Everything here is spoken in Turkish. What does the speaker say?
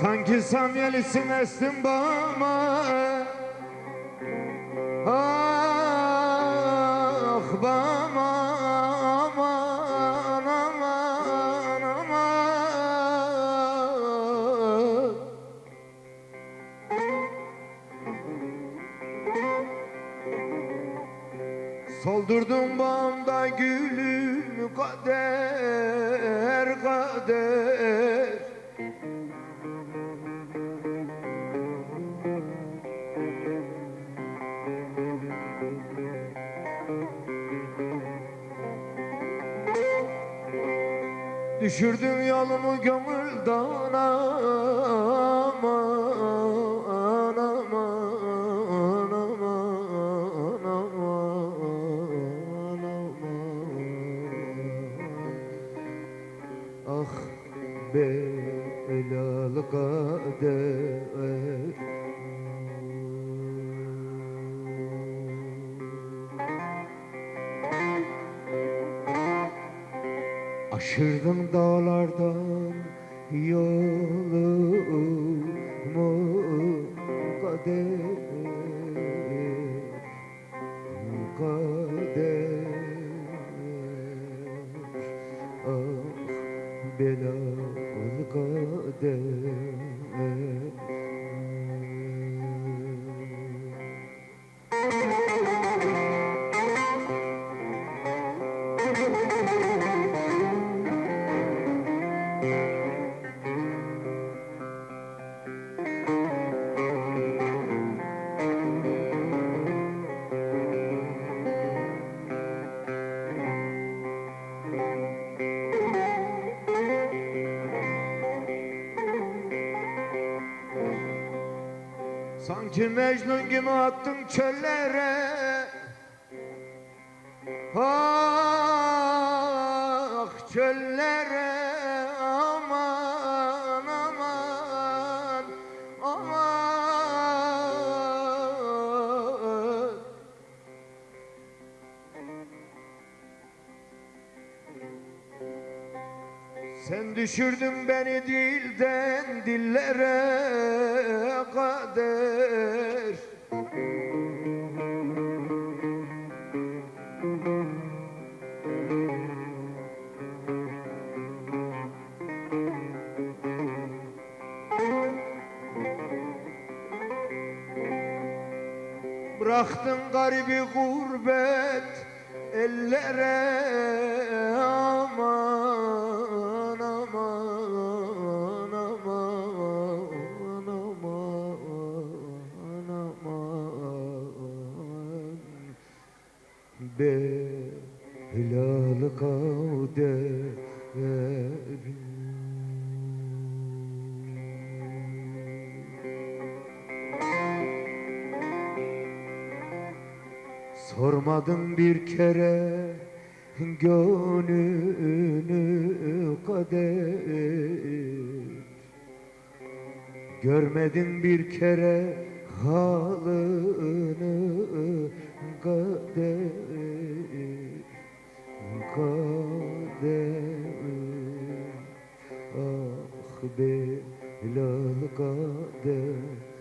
Sanki samyelisin estin bağıma Ah bağıma aman aman aman. Soldurdun bağımda gülüm kader kader Düşürdün yolumu gönülden aman aman aman aman aman Ah belalı kader Aşırdım dağlardan yolumu kader kader ah belalı kader Sanki Mecnun gibi attın çöllere. Ah çöllere Sen düşürdün beni dilden dillere kader. Bıraktın garibi gurbet ellere aman Belalı kader Sormadın bir kere gönlünü kader. Görmedin bir kere halını kader Kader Ah belalı kader